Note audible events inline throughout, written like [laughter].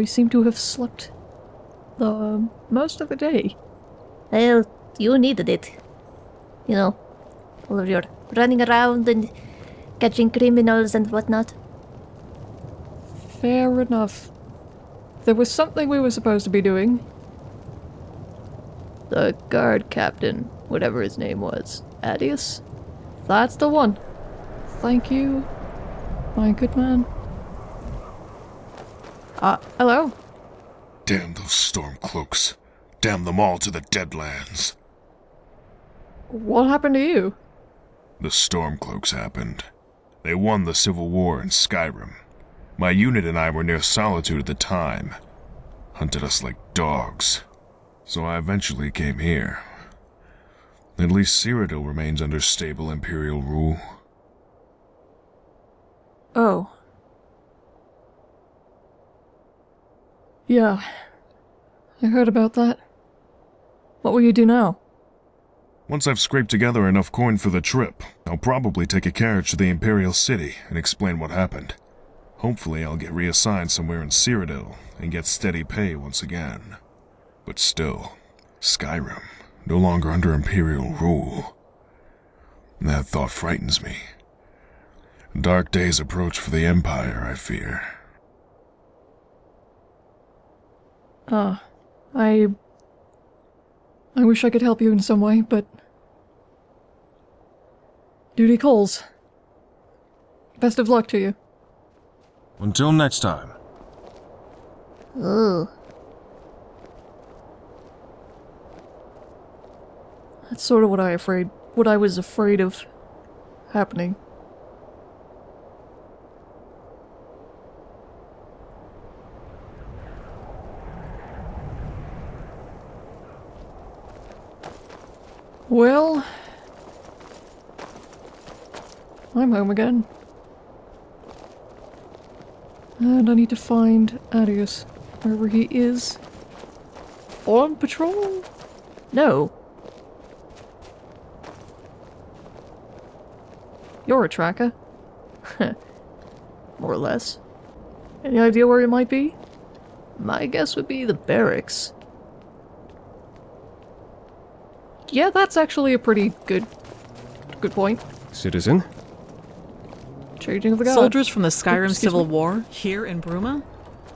We seem to have slept the most of the day. Well, you needed it. You know, all of your running around and catching criminals and whatnot. Fair enough. There was something we were supposed to be doing. The guard captain, whatever his name was. Adius? That's the one. Thank you, my good man. Uh, hello? Damn those Stormcloaks. Damn them all to the Deadlands. What happened to you? The Stormcloaks happened. They won the Civil War in Skyrim. My unit and I were near Solitude at the time. Hunted us like dogs. So I eventually came here. At least Cyrodiil remains under stable Imperial rule. Oh. Yeah. I heard about that. What will you do now? Once I've scraped together enough coin for the trip, I'll probably take a carriage to the Imperial City and explain what happened. Hopefully I'll get reassigned somewhere in Cyrodiil and get steady pay once again. But still, Skyrim, no longer under Imperial rule. That thought frightens me. Dark days approach for the Empire, I fear. Uh, I... I wish I could help you in some way, but... Duty calls. Best of luck to you. Until next time. Ooh. That's sort of what I afraid... what I was afraid of happening. Well... I'm home again. And I need to find Adius, wherever he is. On patrol? No. You're a tracker. [laughs] More or less. Any idea where he might be? My guess would be the barracks. Yeah, that's actually a pretty good good point. Citizen? Changing of the guard. Soldiers from the Skyrim excuse Civil me? War here in Bruma?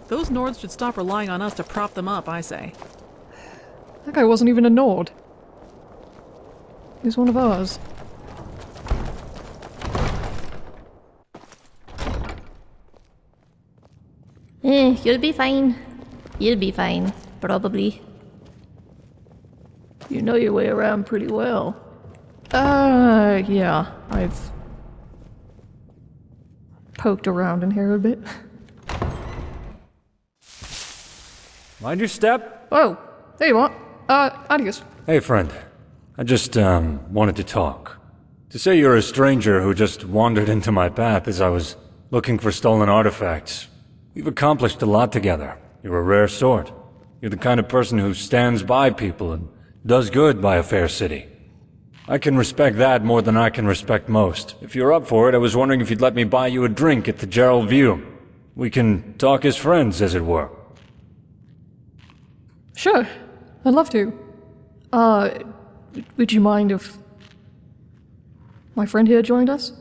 Those Nords should stop relying on us to prop them up, I say. That guy wasn't even a Nord. He's one of ours. Eh, you'll be fine. You'll be fine. Probably. You know your way around pretty well. Uh, yeah. I've poked around in here a bit. Mind your step. Oh, There you are. Uh, Adius. Hey, friend. I just, um, wanted to talk. To say you're a stranger who just wandered into my path as I was looking for stolen artifacts. We've accomplished a lot together. You're a rare sort. You're the kind of person who stands by people and does good by a fair city. I can respect that more than I can respect most. If you're up for it, I was wondering if you'd let me buy you a drink at the Jerall View. We can talk as friends, as it were. Sure. I'd love to. Uh, would you mind if my friend here joined us?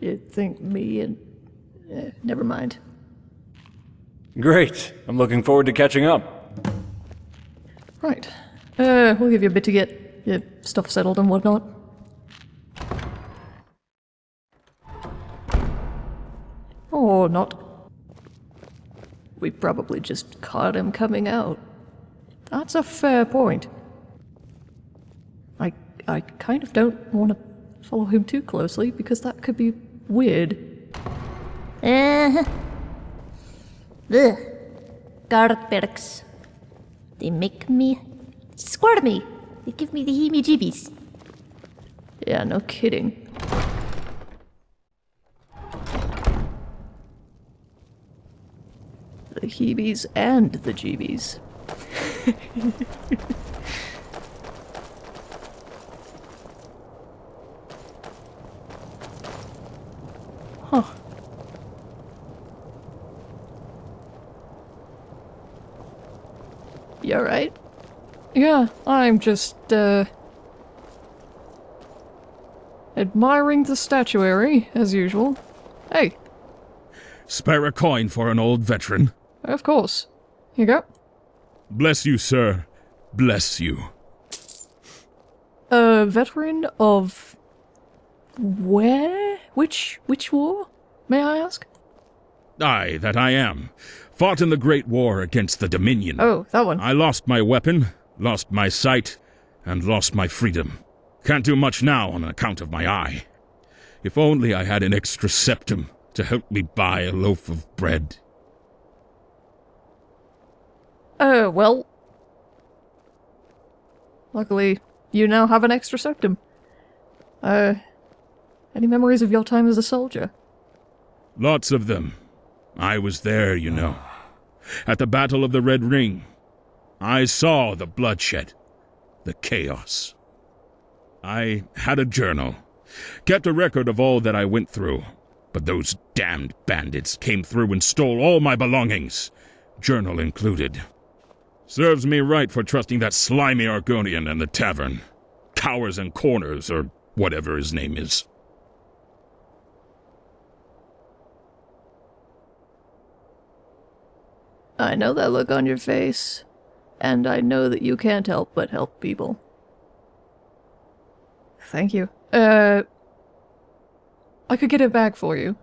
You'd think me and... Eh, never mind. Great. I'm looking forward to catching up. Right. Uh, we'll give you a bit to get your stuff settled and whatnot. Or not. We probably just caught him coming out. That's a fair point. I I kind of don't want to follow him too closely because that could be weird. Uh, ugh. Barracks. They make me squirt me. They give me the heebie-jeebies. Yeah, no kidding. The heebies and the jeebies. [laughs] huh. You alright? Yeah, I'm just, uh. admiring the statuary, as usual. Hey, Spare a coin for an old veteran. of course. Here you go. Bless you, sir. Bless you. A veteran of. where? Which. which war? May I ask? I, that I am, fought in the Great War against the Dominion. Oh, that one. I lost my weapon, lost my sight, and lost my freedom. Can't do much now on account of my eye. If only I had an extra Septim to help me buy a loaf of bread. Uh, well. Luckily, you now have an extra Septim. Uh. Any memories of your time as a soldier? Lots of them. I was there, you know. At the Battle of the Red Ring. I saw the bloodshed, the chaos. I had a journal, kept a record of all that I went through, but those damned bandits came through and stole all my belongings, journal included. Serves me right for trusting that slimy Argonian and the tavern. Cowers and corners, or whatever his name is. I know that look on your face, and I know that you can't help but help people. Thank you. Uh. I could get it back for you.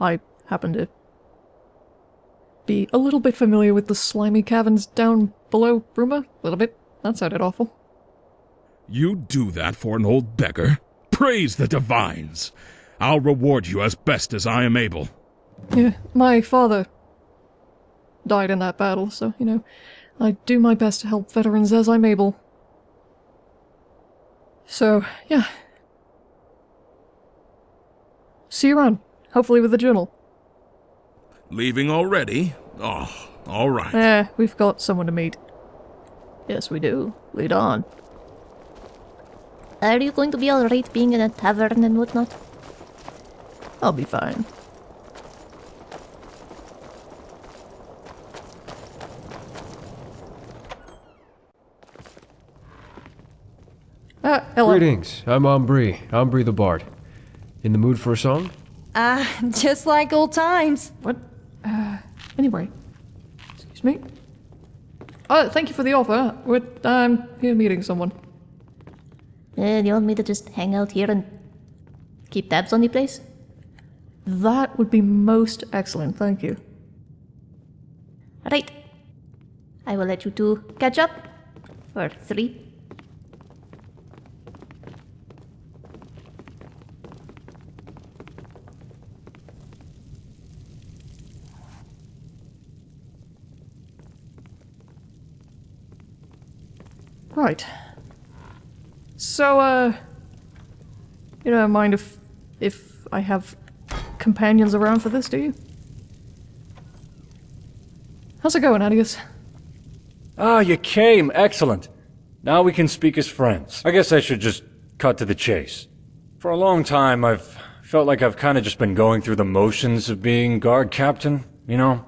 I happen to be a little bit familiar with the slimy caverns down below Bruma. A little bit. That sounded awful. You do that for an old beggar? Praise the divines! I'll reward you as best as I am able. Yeah, my father died in that battle, so, you know, I do my best to help veterans as I'm able. So, yeah. See you around. Hopefully with the journal. Leaving already? Oh, all right. Eh, we've got someone to meet. Yes, we do. Lead on. Are you going to be alright being in a tavern and whatnot? I'll be fine. Ah, hello. Greetings, I'm Ambri, Ambri the Bard. In the mood for a song? Ah, just like old times. What? Uh, anyway. Excuse me. Oh, thank you for the offer. We're, I'm here meeting someone. Uh, you want me to just hang out here and keep tabs on the place? That would be most excellent, thank you. Right. I will let you two catch up. For three. Right. So, uh, you don't mind if if I have companions around for this, do you? How's it going, Adius? Ah, you came. Excellent. Now we can speak as friends. I guess I should just cut to the chase. For a long time, I've felt like I've kind of just been going through the motions of being guard captain, you know?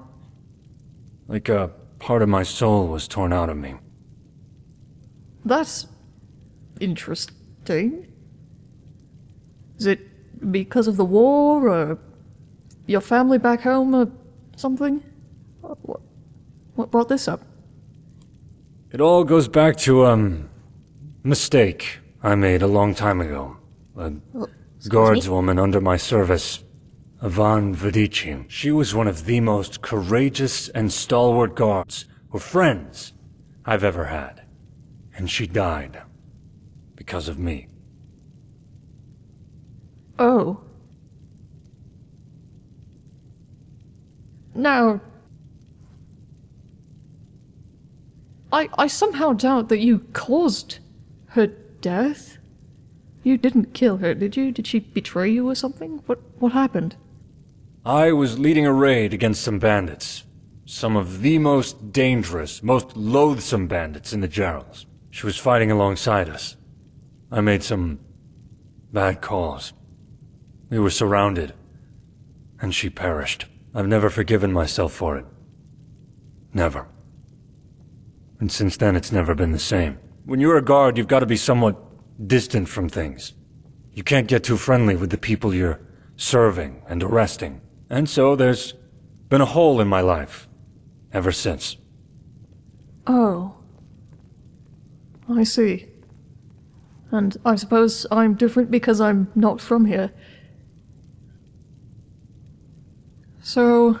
Like a part of my soul was torn out of me. That's interesting. Is it because of the war, or your family back home, or something? What, what brought this up? It all goes back to, um, mistake I made a long time ago. A guardswoman under my service, Ivan Vadici. She was one of the most courageous and stalwart guards, or friends, I've ever had. And she died. Because of me. Oh. Now. I, I somehow doubt that you caused her death. You didn't kill her, did you? Did she betray you or something? What what happened? I was leading a raid against some bandits. Some of the most dangerous, most loathsome bandits in the Jeralls. She was fighting alongside us. I made some bad calls. We were surrounded, and she perished. I've never forgiven myself for it. Never. And since then, it's never been the same. When you're a guard, you've got to be somewhat distant from things. You can't get too friendly with the people you're serving and arresting. And so there's been a hole in my life ever since. Oh. I see. And I suppose I'm different because I'm not from here. So.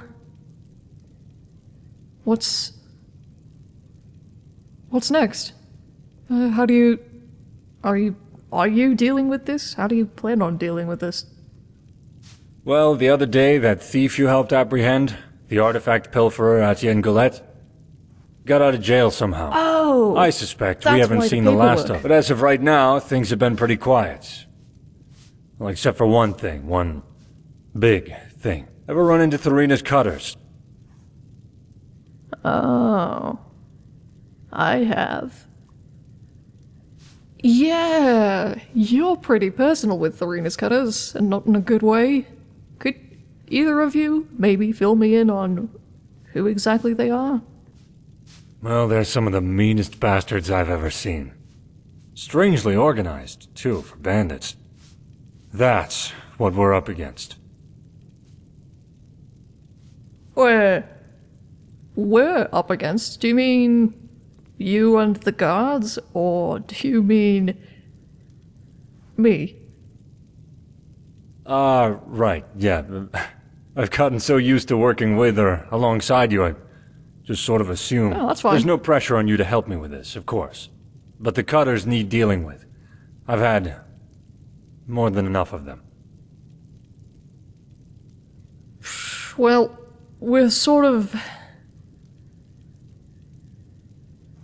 What's. What's next? Uh, how do you. Are you. Are you dealing with this? How do you plan on dealing with this? Well, the other day, that thief you helped apprehend, the artifact pilferer Etienne Goulet, got out of jail somehow. Oh! I suspect we haven't why the seen the last of it. But as of right now, things have been pretty quiet. Well, except for one thing, one big thing. Ever run into Thorina's cutters? Oh. I have. Yeah, you're pretty personal with Arena's cutters, and not in a good way. Could either of you maybe fill me in on who exactly they are? Well, they're some of the meanest bastards I've ever seen. Strangely organized, too, for bandits. That's what we're up against. Where we're up against? Do you mean you and the guards, or do you mean me? Ah, right, yeah. [laughs] I've gotten so used to working with or alongside you, I just sort of assume. Oh, that's fine. There's no pressure on you to help me with this, of course. But the cutters need dealing with. I've had more than enough of them. Well, we're sort of.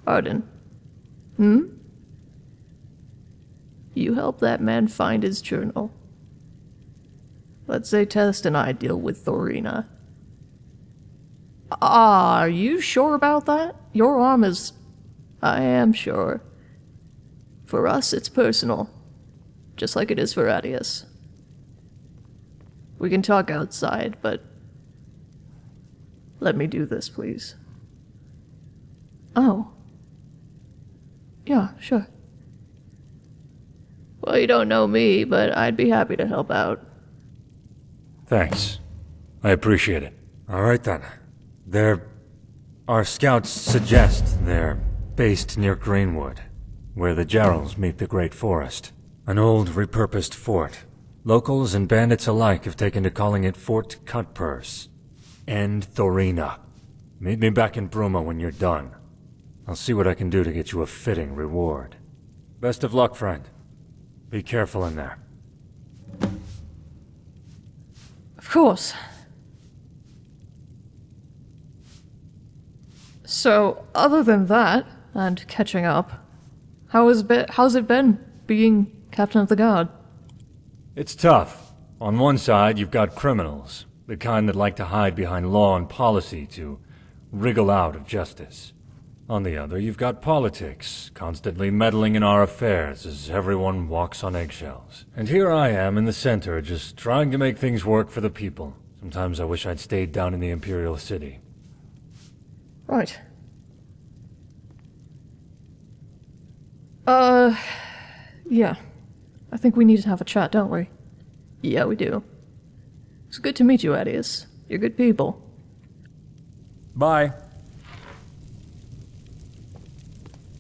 Arden. Hmm? You help that man find his journal. Let's say Test and I deal with Thorina. Are you sure about that? Your arm is. I am sure. For us, it's personal. Just like it is for Adius. We can talk outside, but let me do this, please. Oh. Yeah, sure. Well, you don't know me, but I'd be happy to help out. Thanks. I appreciate it. All right then. They're... Our scouts suggest they're based near Greenwood, where the Jeralls meet the Great Forest. An old, repurposed fort. Locals and bandits alike have taken to calling it Fort Cutpurse. And Thorina. Meet me back in Bruma when you're done. I'll see what I can do to get you a fitting reward. Best of luck, friend. Be careful in there. Of course. So, other than that, and catching up, how has be- how's it been being captain of the guard? It's tough. On one side, you've got criminals, the kind that like to hide behind law and policy to wriggle out of justice. On the other, you've got politics, constantly meddling in our affairs as everyone walks on eggshells. And here I am in the center, just trying to make things work for the people. Sometimes I wish I'd stayed down in the Imperial City. Right. Uh, yeah. I think we need to have a chat, don't we? Yeah, we do. It's good to meet you, Adius. You're good people. Bye.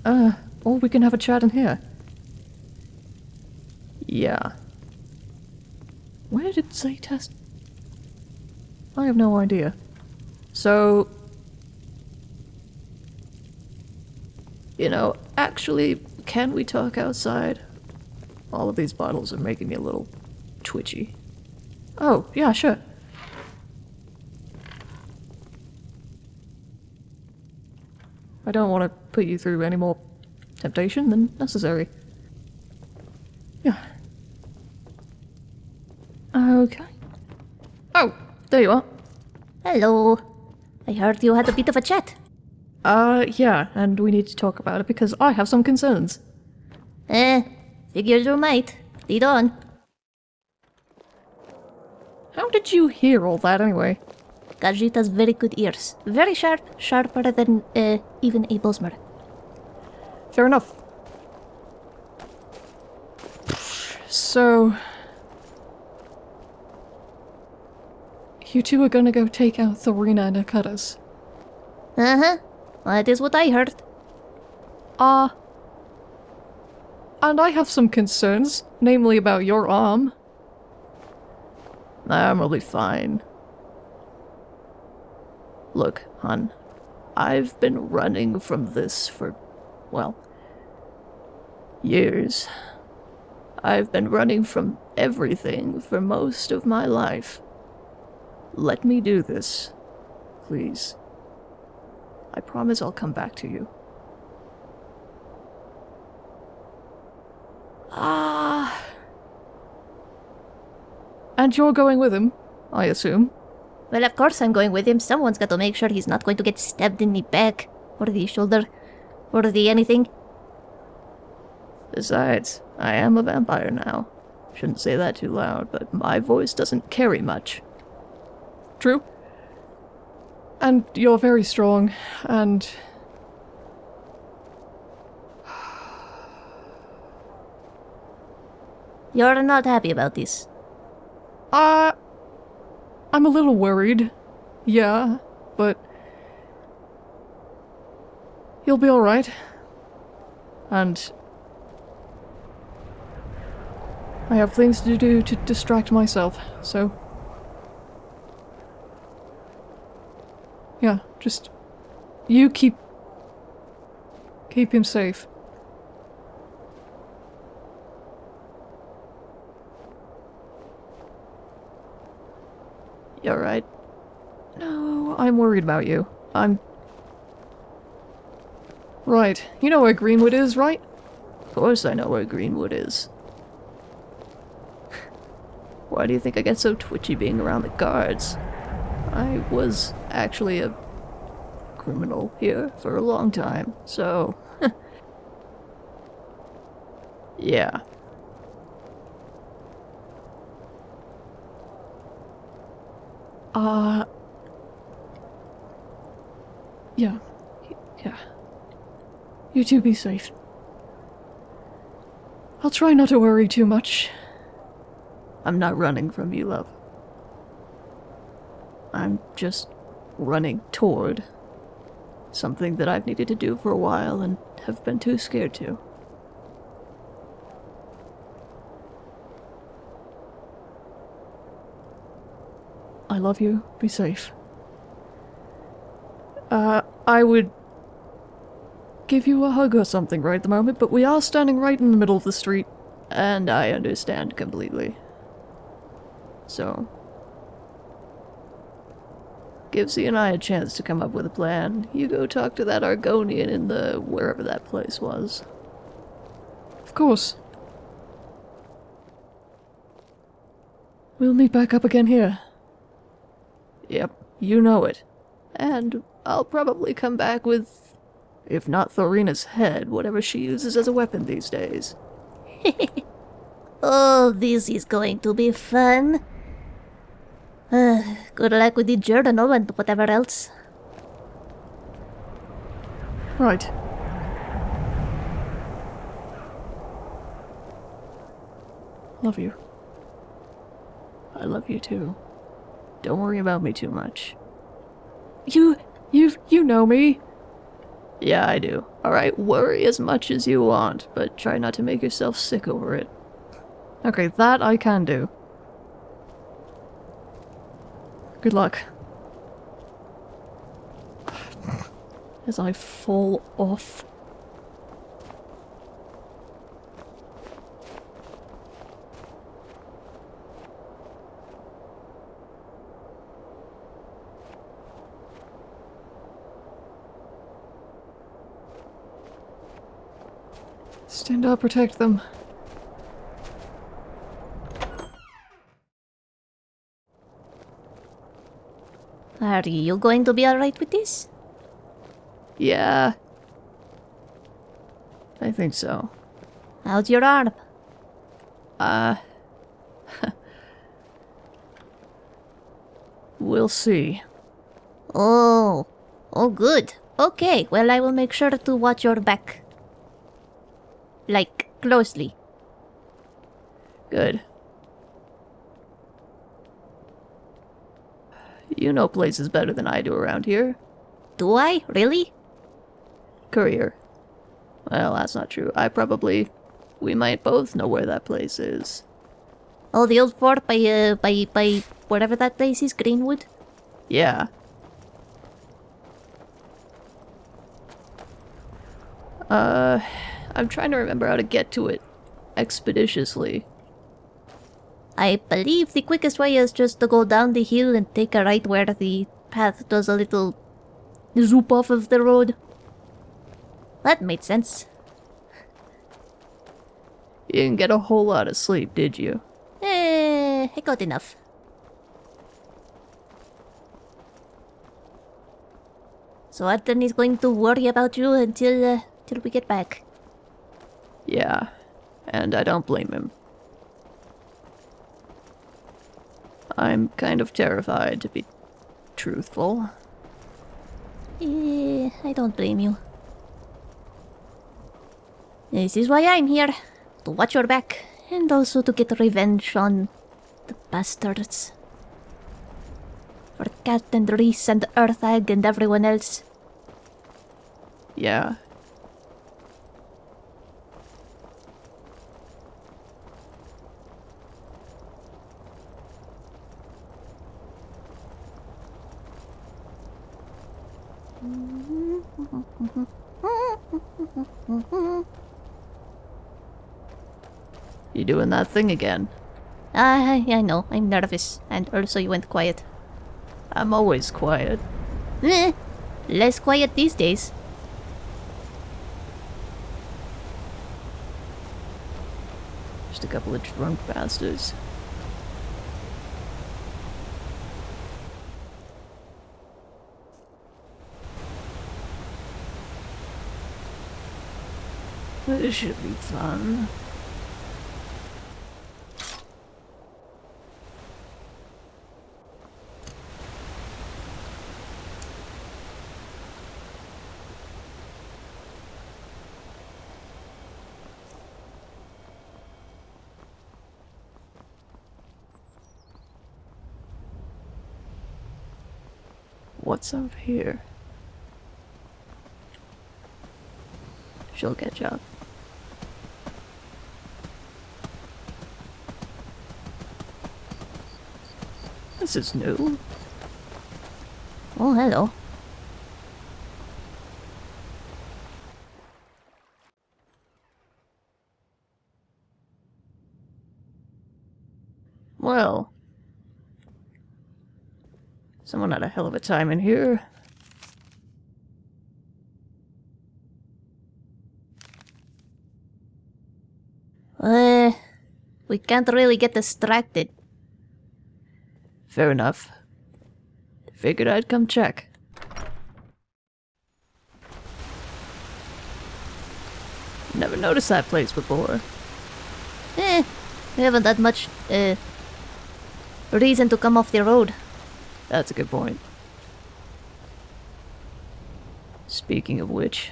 Uh, or we can have a chat in here. Yeah. Where did it? I have no idea. So. You know, actually, can we talk outside? All of these bottles are making me a little twitchy. Oh, yeah, sure. I don't want to put you through any more temptation than necessary. Yeah. Okay. Oh, there you are. Hello. I heard you had a bit of a chat. Uh, yeah, and we need to talk about it because I have some concerns. Eh, figured you might. Lead on. How did you hear all that anyway? Khajiit has very good ears. Very sharp, sharper than uh, even a Bosmer. fair enough. So... You two are gonna go take out Thorina and Akutas. Uh huh. That is what I heard. Ah. Uh, and I have some concerns, namely about your arm. I'm really fine. Look, hon, I've been running from this for, well, years. I've been running from everything for most of my life. Let me do this, please. I promise I'll come back to you. Ah. And you're going with him, I assume. Well, of course I'm going with him. Someone's got to make sure he's not going to get stabbed in the back, or the shoulder, or the anything. Besides, I am a vampire now. Shouldn't say that too loud, but my voice doesn't carry much. True. And you're very strong, and... You're not happy about this. Uh... I'm a little worried. Yeah, but... You'll be alright. And... I have things to do to distract myself, so... Yeah, just... You keep... Keep him safe. You're right. No, I'm worried about you. I'm... Right. You know where Greenwood is, right? Of course I know where Greenwood is. Why do you think I get so twitchy being around the guards? I was actually a criminal here for a long time, so... [laughs] yeah. Uh... Yeah. Yeah. You two be safe. I'll try not to worry too much. I'm not running from you, love. I'm just running toward something that I've needed to do for a while and have been too scared to. I love you. Be safe. Uh, I would give you a hug or something right at the moment, but we are standing right in the middle of the street, and I understand completely. So, give Z and I a chance to come up with a plan. You go talk to that Argonian in the wherever that place was. Of course. We'll meet back up again here. Yep, you know it. And I'll probably come back with, if not Thorina's head, whatever she uses as a weapon these days. [laughs] oh, this is going to be fun. [sighs] Good luck with the journal and whatever else. Right. Love you. I love you too. Don't worry about me too much. You, you, you know me. Yeah, I do. Alright, worry as much as you want, but try not to make yourself sick over it. Okay, that I can do. Good luck. As I fall off. Stand up, protect them. Are you going to be alright with this? Yeah. I think so. How's your arm? Uh... [laughs] we'll see. Oh. Oh, good. Okay, well I will make sure to watch your back. Like, closely. Good. You know places better than I do around here. Do I? Really? Courier. Well, that's not true. I probably. We might both know where that place is. Oh, the old fort by, uh, by, by whatever that place is, Greenwood? Yeah. Uh, I'm trying to remember how to get to it expeditiously. I believe the quickest way is just to go down the hill and take a right where the path does a little zoop off of the road. That made sense. You didn't get a whole lot of sleep, did you? Eh, I got enough. So Arthur is going to worry about you until, uh, till we get back. Yeah, and I don't blame him. I'm kind of terrified, to be truthful. Eh, I don't blame you. This is why I'm here. To watch your back. And also to get revenge on the bastards. For Cat and Reese and Earthag and everyone else. Yeah. You doing that thing again? I, I know, I'm nervous. And also you went quiet. I'm always quiet. Eh, less quiet these days. Just a couple of drunk bastards. This should be fun. What's up here? She'll catch up. This is new. Oh, hello. Well. Someone had a hell of a time in here. Uh, we can't really get distracted. Fair enough. Figured I'd come check. Never noticed that place before. Eh, we haven't that much, uh, reason to come off the road. That's a good point. Speaking of which,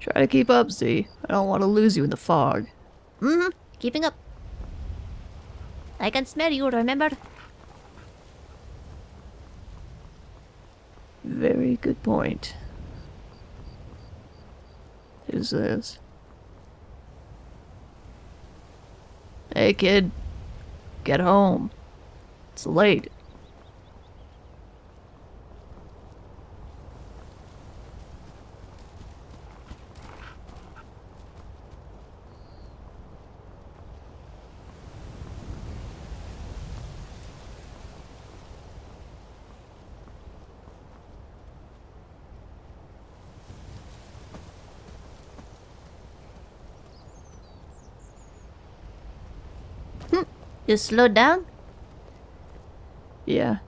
try to keep up, Z. I don't want to lose you in the fog. Mm-hmm, keeping up. I can smell you, remember? Very good point. Who's this? Hey, kid. Get home. It's late. You slowed down? Yeah.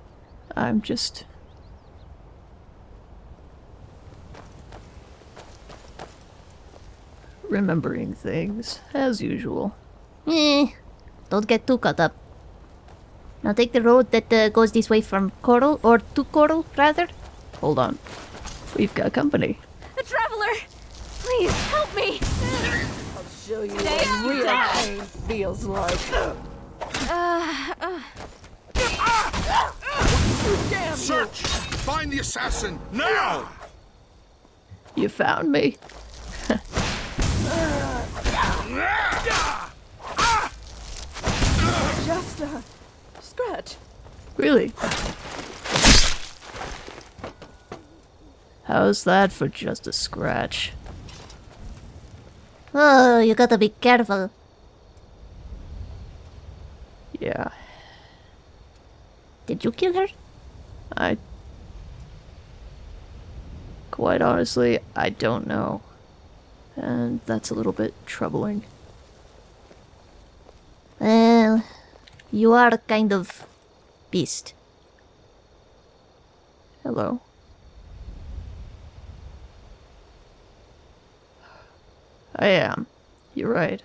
I'm just. Remembering things, as usual. Eh, don't get too caught up. Now take the road that uh, goes this way from Chorrol, or to Chorrol, rather. Hold on. We've got company. A traveler! Please help me. I'll show you what real pain feels like. Search! Find the assassin, now! You found me. Just a scratch. Really? How's that for just a scratch? Oh, you gotta be careful. Yeah, Did you kill her? I. Quite honestly, I don't know. And that's a little bit troubling. Well, you are a kind of beast. Hello. I am. You're right.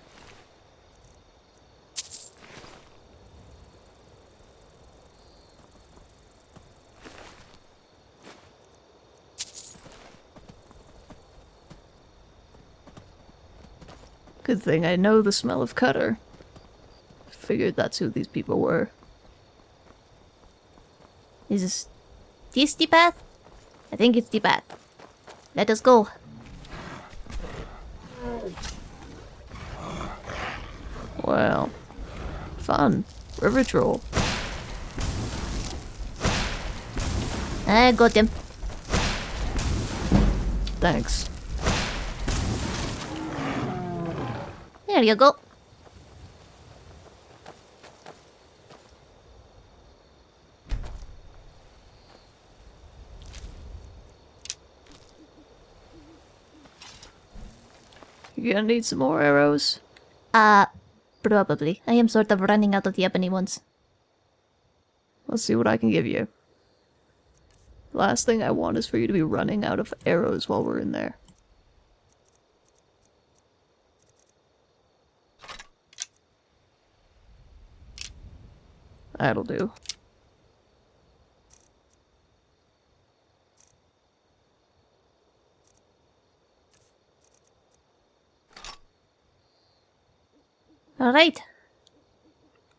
Thing I know the smell of Cutter. Figured that's who these people were. Is this, this the path? I think it's the path. Let us go. Well, fun. River troll. I got him. Thanks. There you go. You gonna need some more arrows? Uh, probably. I am sort of running out of the ebony ones. Let's see what I can give you. Last thing I want is for you to be running out of arrows while we're in there. That'll do. Alright.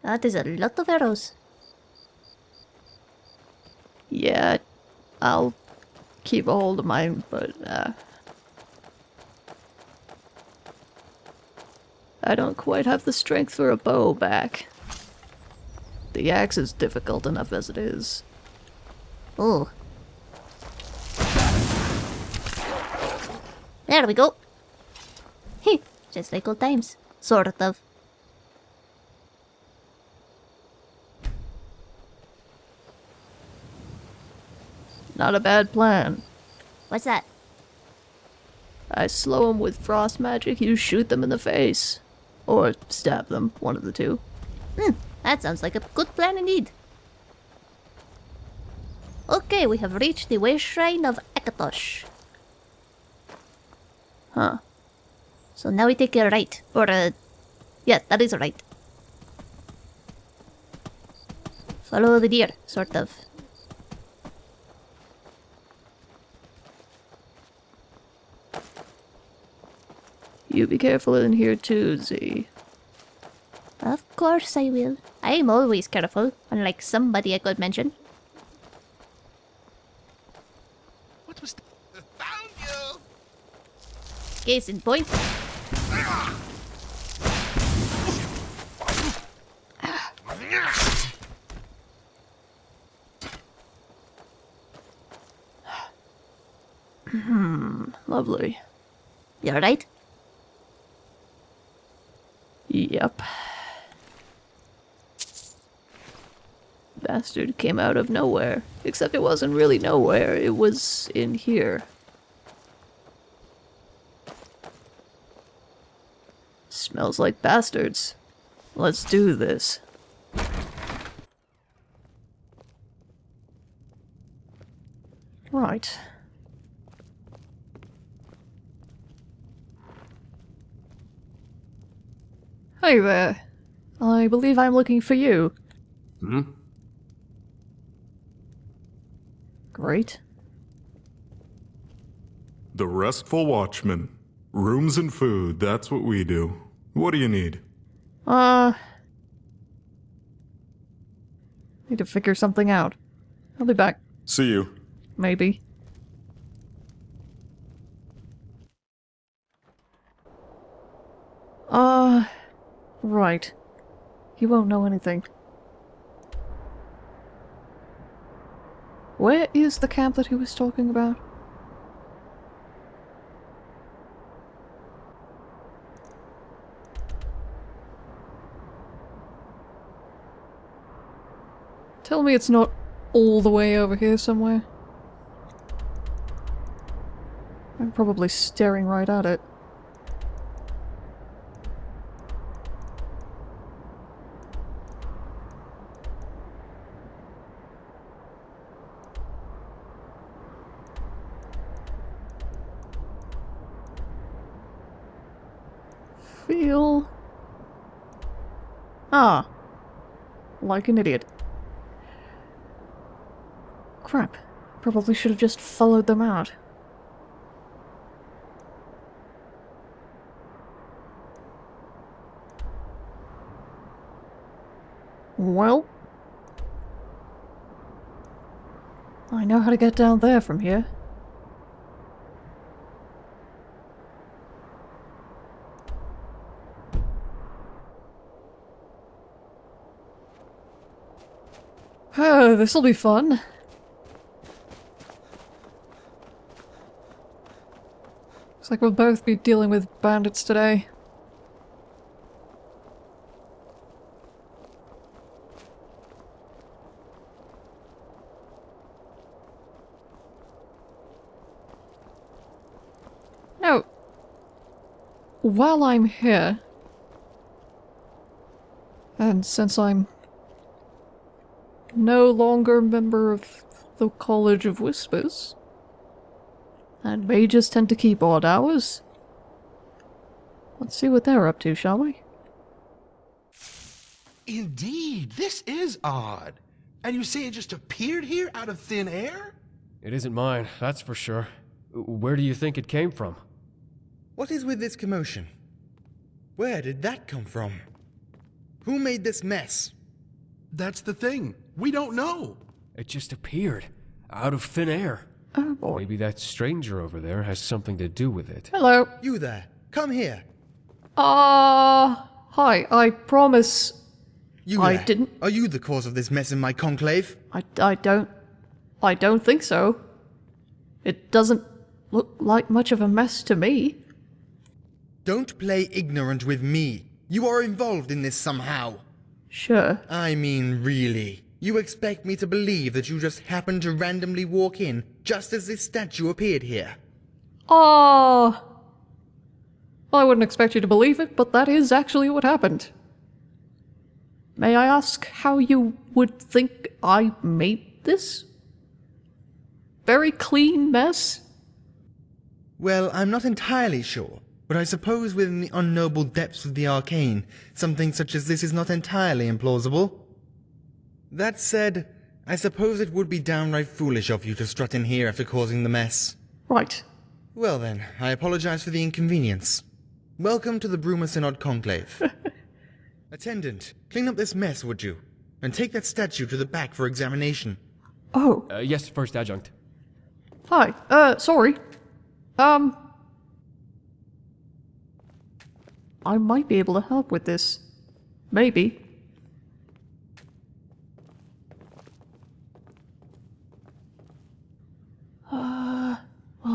That is a lot of arrows. Yeah, I'll keep a hold of mine, but uh, I don't quite have the strength for a bow back. The axe is difficult enough as it is. Oh. There we go. Heh, just like old times. Sort of. Not a bad plan. What's that? I slow them with frost magic, you shoot them in the face. Or stab them, one of the two. Hmm. That sounds like a good plan indeed. Okay, we have reached the way shrine of Akatosh. Huh. So now we take a right. Or a... Yeah, that is a right. Follow the deer, sort of. You be careful in here too, Z. Of course I will. I am always careful, unlike somebody I could mention. What was? Found you! Case in point. Hmm, Lovely. You're right. Yep. Bastard came out of nowhere. Except it wasn't really nowhere, it was in here. Smells like bastards. Let's do this. Right. Hi there. I believe I'm looking for you. Hmm? Great. The Restful Watchman. Rooms and food, that's what we do. What do you need? Uh. Need to figure something out. I'll be back. See you. Maybe. Uh. Right. He won't know anything. Where is the camp that he was talking about? Tell me it's not all the way over here somewhere. I'm probably staring right at it. Feel... Ah. Like an idiot. Crap. Probably should have just followed them out. Well... I know how to get down there from here. Uh, oh, this'll be fun. Looks like we'll both be dealing with bandits today. Now, while I'm here, and since I'm no longer member of the College of Whispers, and mages tend to keep odd hours, let's see what they're up to, shall we? Indeed, this is odd. And you say it just appeared here out of thin air? It isn't mine, that's for sure. Where do you think it came from? What is with this commotion? Where did that come from? Who made this mess? That's the thing. We don't know. It just appeared. Out of thin air. Oh boy. Maybe that stranger over there has something to do with it. Hello. You there. Come here. Uh, hi, I promise You I there. didn't- Are you the cause of this mess in my conclave? I, I don't... I don't think so. It doesn't look like much of a mess to me. Don't play ignorant with me. You are involved in this somehow. Sure. I mean, really. You expect me to believe that you just happened to randomly walk in just as this statue appeared here? Oh. Well, I wouldn't expect you to believe it, but that is actually what happened. May I ask how you would think I made this? Very clean mess? Well, I'm not entirely sure, but I suppose within the unknowable depths of the arcane, something such as this is not entirely implausible. That said, I suppose it would be downright foolish of you to strut in here after causing the mess. Right. Well then, I apologize for the inconvenience. Welcome to the Bruma Synod Conclave. [laughs] Attendant, clean up this mess, would you? And take that statue to the back for examination. Oh, Uh, yes, first adjunct. hi. Uh, sorry. Um... I might be able to help with this. Maybe.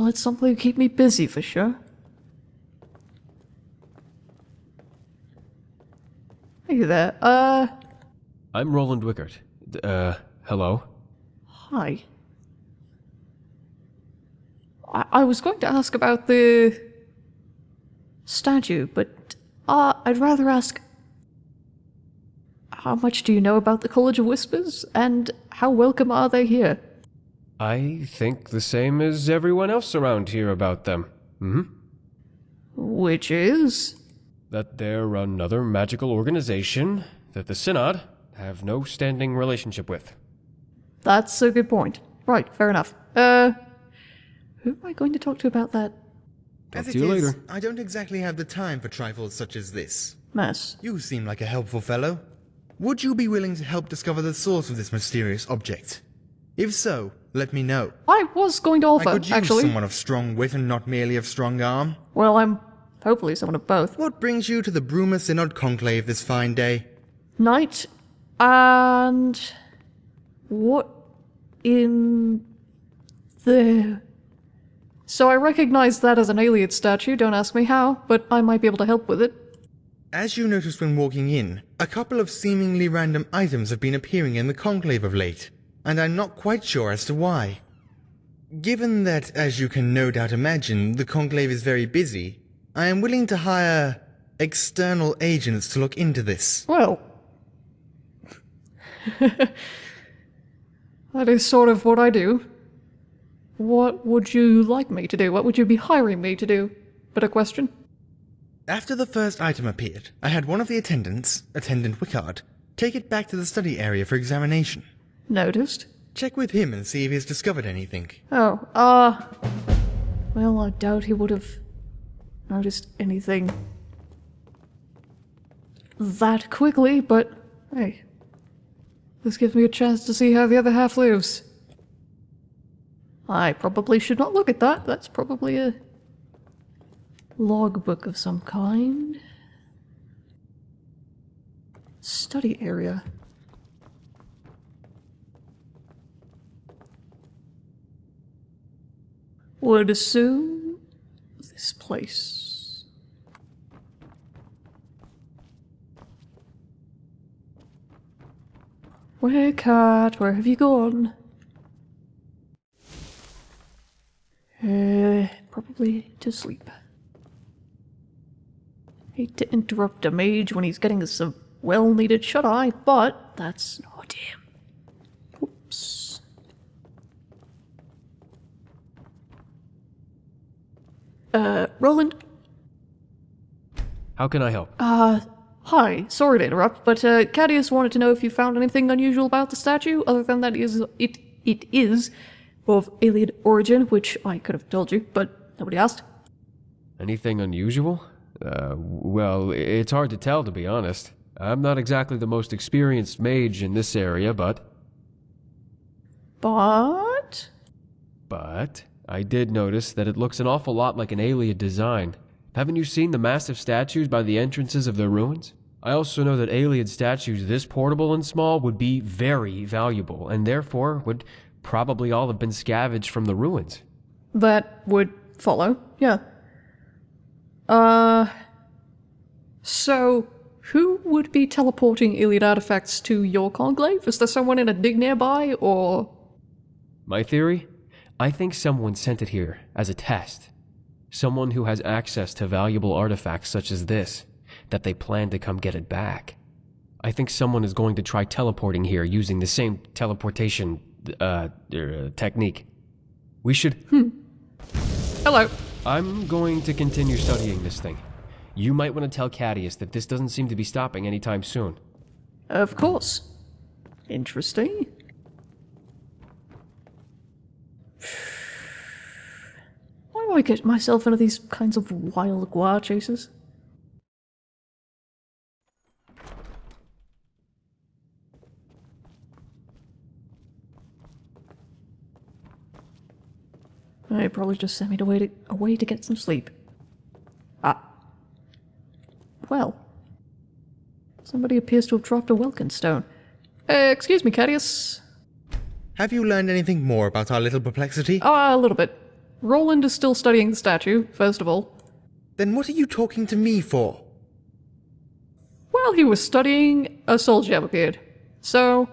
It's something to keep me busy for sure. Hey there, uh, I'm Roland Wickert. Uh, hello? hi. I, I was going to ask about the statue, but uh, I'd rather ask how much do you know about the College of Whispers, and how welcome are they here? I think the same as everyone else around here about them. hmm Which is? That they're another magical organization that the Synod have no standing relationship with. That's a good point. Right, fair enough. Uh, who am I going to talk to about that Talk As to it you is, later. I don't exactly have the time for trifles such as this. Mess. You seem like a helpful fellow. Would you be willing to help discover the source of this mysterious object? If so, let me know. I was going to offer, I could use actually. someone of strong wit and not merely of strong arm. Well, I'm hopefully someone of both. What brings you to the Bruma Synod Conclave this fine day? Knight and what in the so I recognize that as an Ayleid statue, don't ask me how, but I might be able to help with it. As you noticed when walking in, a couple of seemingly random items have been appearing in the conclave of late, and I'm not quite sure as to why. Given that, as you can no doubt imagine, the conclave is very busy, I am willing to hire external agents to look into this. Well, [laughs] that is sort of what I do. What would you like me to do? What would you be hiring me to do? But a question. After the first item appeared, I had one of the attendants, Attendant Wickard, take it back to the study area for examination. Noticed. Check with him and see if he's discovered anything. Oh, uh. Well, I doubt he would have noticed anything that quickly, but hey. This gives me a chance to see how the other half lives. I probably should not look at that. That's probably a logbook of some kind. Study area. Would assume this place. Where, cat? Where have you gone? Uh, probably to sleep. Hate to interrupt a mage when he's getting some well-needed shut-eye, but that's not him. Oops. Uh, Roland, How can I help? uh, hi. Sorry to interrupt, but, uh, Cadius wanted to know if you found anything unusual about the statue, other than that it is, it, it is of Ayleid origin, which I could have told you, but nobody asked. Anything unusual? Uh, well, it's hard to tell, to be honest. I'm not exactly the most experienced mage in this area, but. But... But I did notice that it looks an awful lot like an Ayleid design. Haven't you seen the massive statues by the entrances of their ruins? I also know that Ayleid statues this portable and small would be very valuable, and therefore would probably all have been scavenged from the ruins. That would follow, yeah. Uh. So, who would be teleporting Ayleid artifacts to your conclave? Is there someone in a dig nearby, or. My theory? I think someone sent it here as a test. Someone who has access to valuable artifacts such as this, that they plan to come get it back. I think someone is going to try teleporting here using the same teleportation uh, er, technique. We should. Hello. I'm going to continue studying this thing. You might want to tell Cadius that this doesn't seem to be stopping anytime soon. Of course. Interesting. Do I get myself into these kinds of wild guar chases? They probably just sent me away to, away to get some sleep. Ah. Well. Somebody appears to have dropped a Welkynd stone. Uh, excuse me, Cadius. Have you learned anything more about our little perplexity? Ah, a little bit. Roland is still studying the statue, first of all. Then what are you talking to me for? While he was studying, a soul gem appeared. So,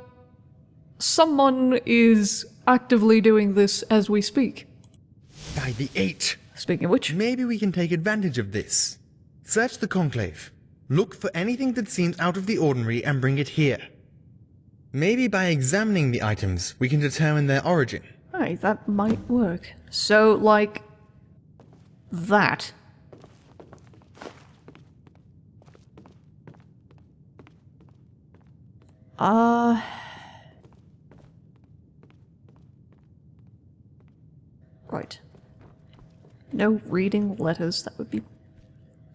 someone is actively doing this as we speak. By the eight. Speaking of which, Maybe we can take advantage of this. Search the conclave. Look for anything that seems out of the ordinary and bring it here. Maybe by examining the items, we can determine their origin. hey, that might work. So, like, that. Uh. Right. No reading letters. That would be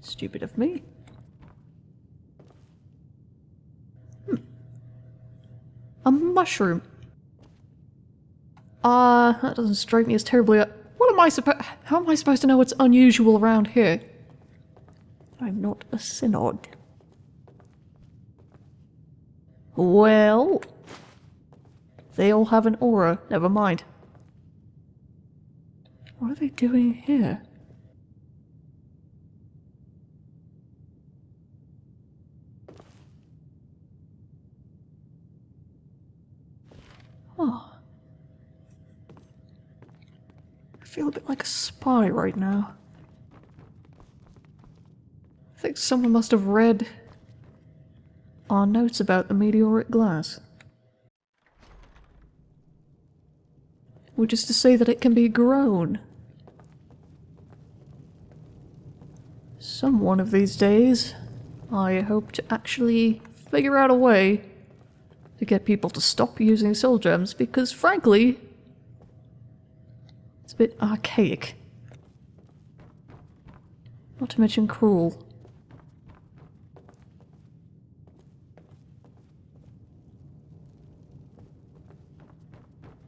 stupid of me. Hmm. A mushroom. Ah, uh, that doesn't strike me as terribly. What am I supposed? How am I supposed to know what's unusual around here? I'm not a synod. Well, they all have an aura. Never mind. What are they doing here? Oh. I feel a bit like a spy right now. I think someone must have read our notes about the meteoric glass. Which is to say that it can be grown. Some one of these days, I hope to actually figure out a way to get people to stop using soul gems because frankly, bit archaic. Not to mention cruel.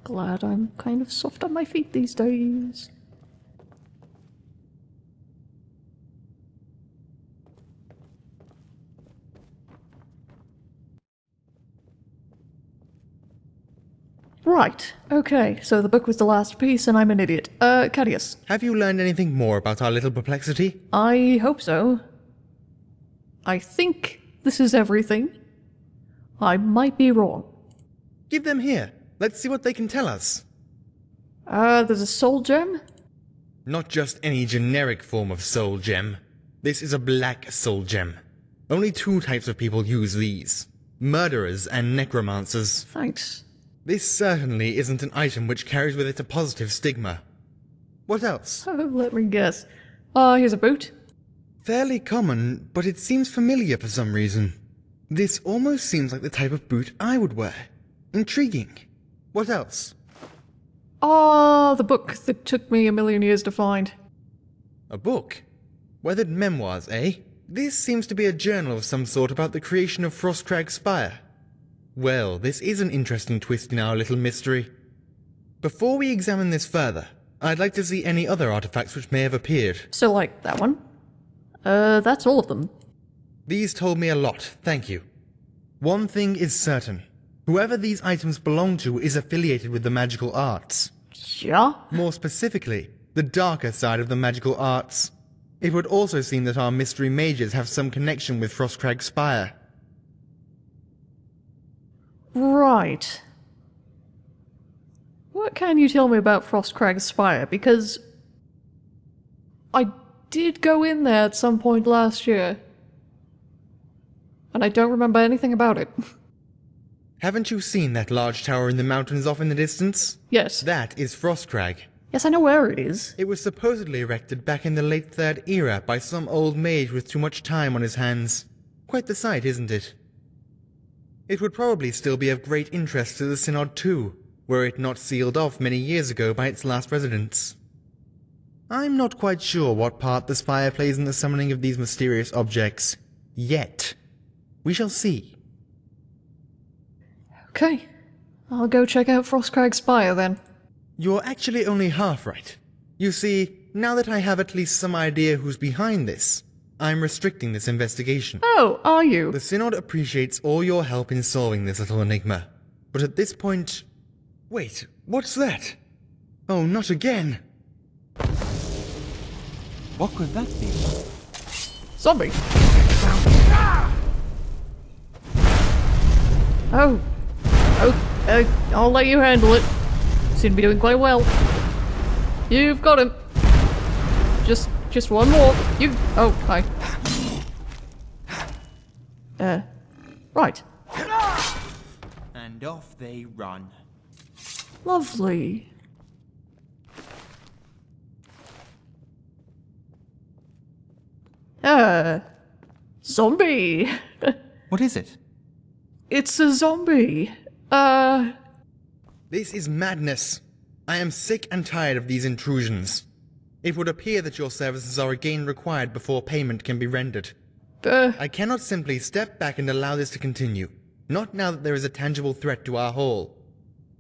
Glad I'm kind of soft on my feet these days. Right, okay, so the book was the last piece and I'm an idiot. Uh, Cadius. Have you learned anything more about our little perplexity? I hope so. I think this is everything. I might be wrong. Give them here. Let's see what they can tell us. Uh, there's a soul gem? Not just any generic form of soul gem. This is a black soul gem. Only two types of people use these. Murderers and necromancers. Thanks. This certainly isn't an item which carries with it a positive stigma. What else? Oh, [laughs] let me guess. Ah, uh, here's a boot. Fairly common, but it seems familiar for some reason. This almost seems like the type of boot I would wear. Intriguing. What else? Ah, the book that took me a million years to find. A book? Weathered memoirs, eh? This seems to be a journal of some sort about the creation of Frostcrag Spire. Well, this is an interesting twist in our little mystery. Before we examine this further, I'd like to see any other artifacts which may have appeared. So like that one? Uh, that's all of them. These told me a lot, thank you. One thing is certain. Whoever these items belong to is affiliated with the magical arts. Yeah? More specifically, the darker side of the magical arts. It would also seem that our mystery mages have some connection with Frostcrag Spire. Right. What can you tell me about Frostcrag Spire? Because I did go in there at some point last year. And I don't remember anything about it. [laughs] Haven't you seen that large tower in the mountains off in the distance? Yes. That is Frostcrag. Yes, I know where it is. It was supposedly erected back in the late Third Era by some old mage with too much time on his hands. Quite the sight, isn't it? It would probably still be of great interest to the Synod too, were it not sealed off many years ago by its last residents. I'm not quite sure what part the spire plays in the summoning of these mysterious objects. Yet. We shall see. Okay. I'll go check out Frostcrag Spire then. You're actually only half right. You see, now that I have at least some idea who's behind this, I'm restricting this investigation. Oh, are you? The Synod appreciates all your help in solving this little enigma. But at this point... Wait, what's that? Oh, not again! What could that be? Zombie! Oh. Oh, uh, I'll let you handle it. Seem to be doing quite well. You've got him. Just just one more. You. Oh, hi. Uh, right. And off they run. Lovely. Uh, zombie. [laughs] what is it? It's a zombie. Uh. This is madness. I am sick and tired of these intrusions. It would appear that your services are again required before payment can be rendered. Uh, I cannot simply step back and allow this to continue. Not now that there is a tangible threat to our hall.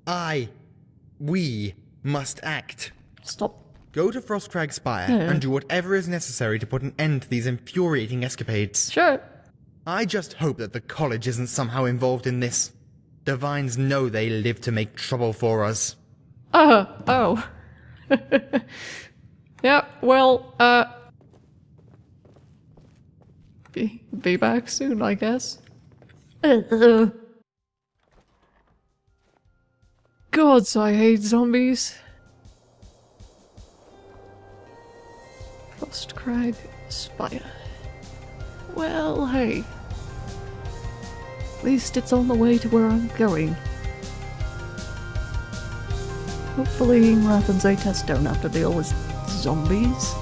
I, we, must act. stop. Go to Frostcrag Spire Yeah. and do whatever is necessary to put an end to these infuriating escapades. Sure. I just hope that the college isn't somehow involved in this. Divines know they live to make trouble for us. Uh, oh. [laughs] yeah, well, uh. Be, be back soon, I guess. [laughs] Gods, I hate zombies. Frostcrag Spire. Well, hey. At least it's on the way to where I'm going. Hopefully, Wrath and Zaytest don't have to deal with zombies.